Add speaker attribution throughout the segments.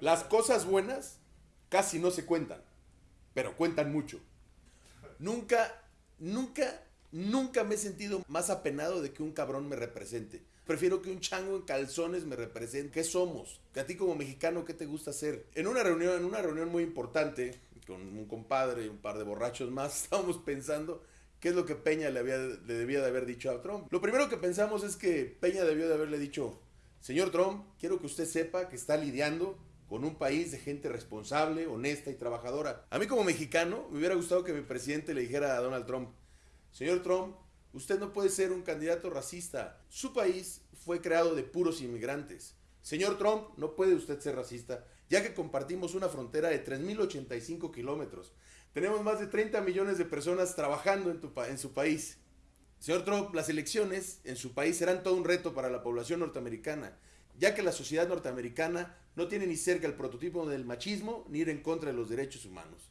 Speaker 1: Las cosas buenas casi no se cuentan, pero cuentan mucho. Nunca, nunca, nunca me he sentido más apenado de que un cabrón me represente. Prefiero que un chango en calzones me represente. ¿Qué somos? A ti como mexicano, ¿qué te gusta hacer? En una reunión, en una reunión muy importante, con un compadre y un par de borrachos más, estábamos pensando qué es lo que Peña le, le debía de haber dicho a Trump. Lo primero que pensamos es que Peña debió de haberle dicho, señor Trump, quiero que usted sepa que está lidiando con un país de gente responsable, honesta y trabajadora. A mí como mexicano me hubiera gustado que mi presidente le dijera a Donald Trump, señor Trump, usted no puede ser un candidato racista. Su país fue creado de puros inmigrantes. Señor Trump, no puede usted ser racista, ya que compartimos una frontera de 3.085 kilómetros. Tenemos más de 30 millones de personas trabajando en, en su país. Señor Trump, las elecciones en su país serán todo un reto para la población norteamericana, ya que la sociedad norteamericana no tiene ni cerca el prototipo del machismo ni ir en contra de los derechos humanos.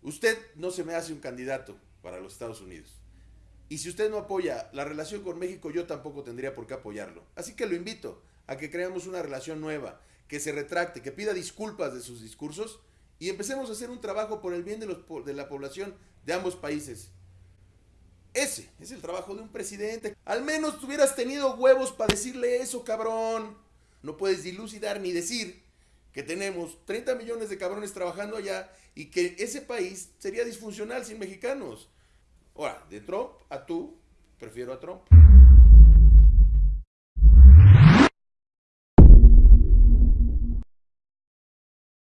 Speaker 1: Usted no se me hace un candidato para los Estados Unidos. Y si usted no apoya la relación con México, yo tampoco tendría por qué apoyarlo. Así que lo invito a que creamos una relación nueva, que se retracte, que pida disculpas de sus discursos y empecemos a hacer un trabajo por el bien de, los, de la población de ambos países. Ese es el trabajo de un presidente. Al menos tuvieras tenido huevos para decirle eso, cabrón. No puedes dilucidar ni decir que tenemos 30 millones de cabrones trabajando allá y que ese país sería disfuncional sin mexicanos. Ahora, de Trump a tú, prefiero a Trump.